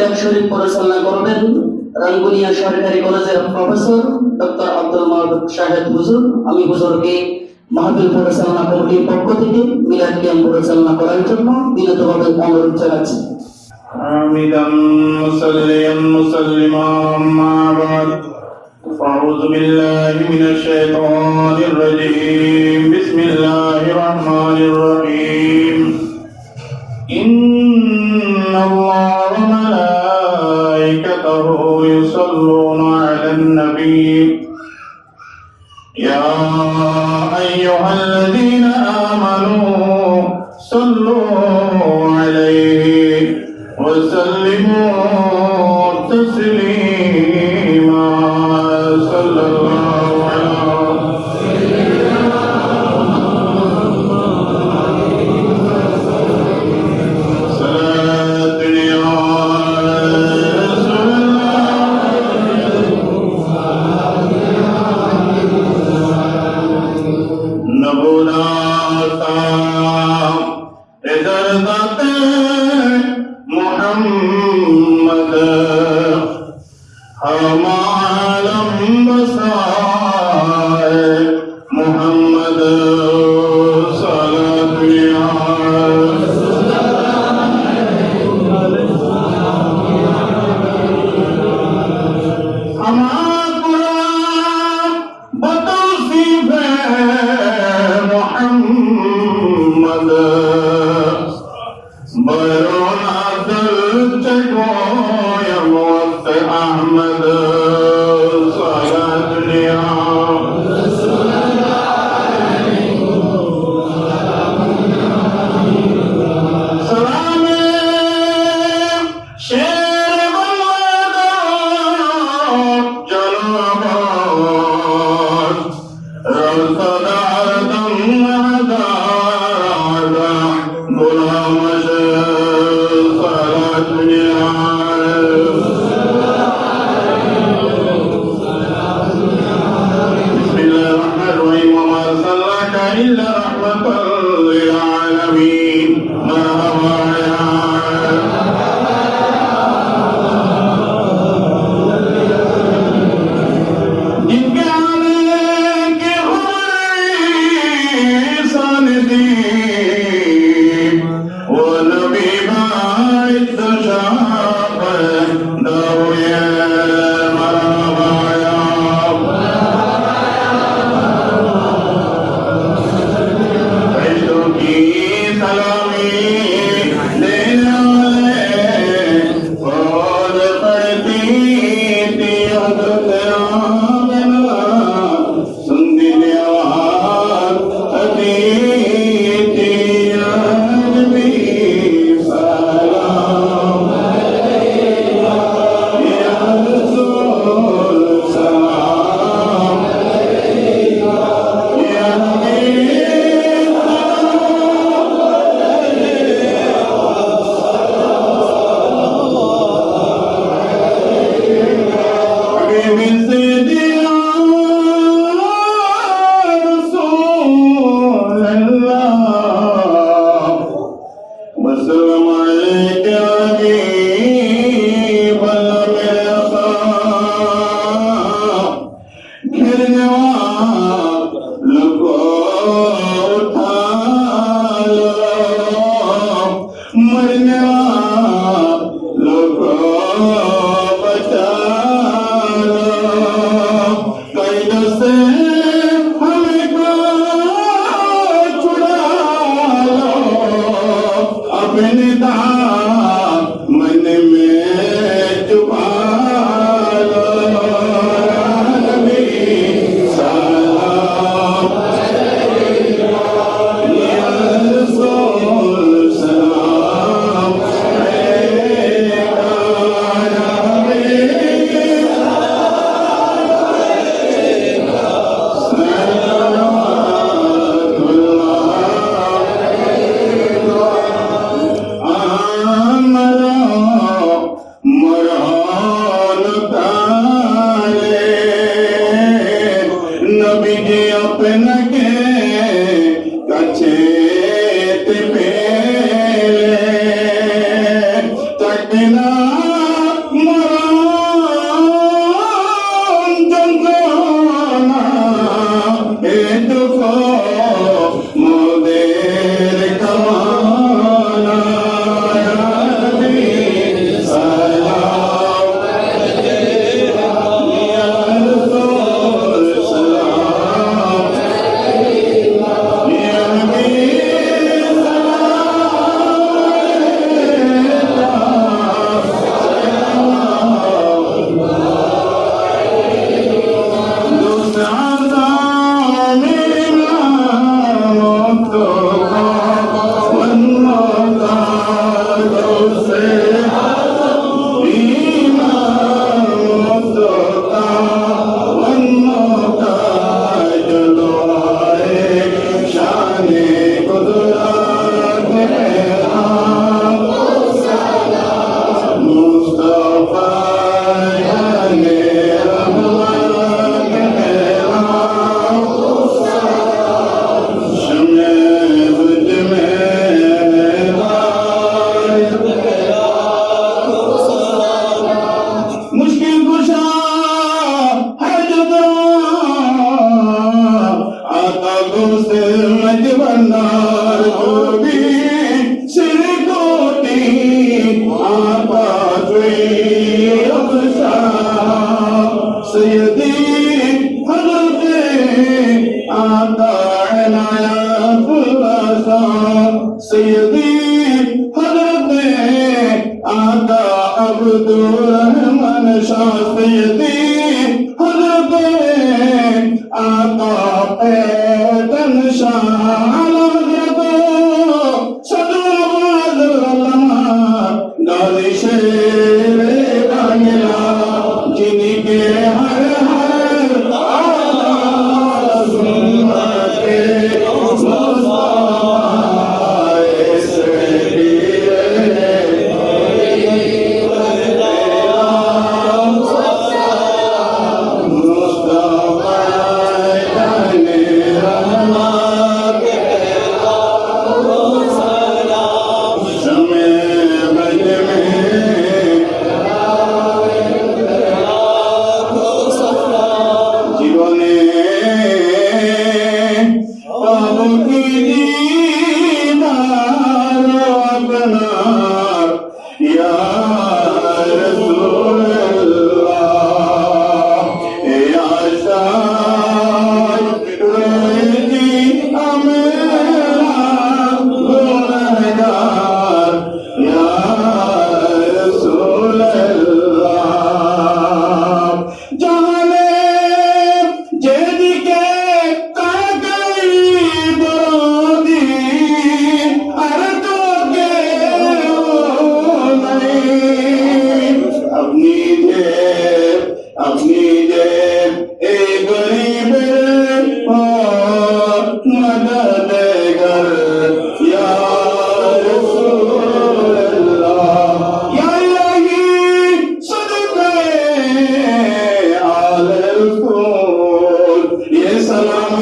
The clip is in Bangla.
মিলাদ শরীফ পরিচালনা করবেন রাঙ্গুনিয়া সরকারি কলেজের প্রফেসর ডক্টর আব্দুল মাহবুব শাহেদ হুজুর আমি হুজুরকে মাহফিল পরিচালনা কমিটির পক্ষ থেকে মিলাদ ক্যাম্প পরিচালনা করার জন্য বিনীতভাবে অনুরোধ জানাচ্ছি حامدا مسليا مسلما أما بعد فأعوذ بالله من الشيطان الرجيم بسم الله الرحمن الرحيم إن الله وملائكته يصلون على النبي. يا أيها الذين آمنوا صلوا عليه وسلموا محمد ہم Ahmet Salah سیدی حضرت آتا عبد الرحمن شاہ سیدی حضرت آتا پیدن شاہ علم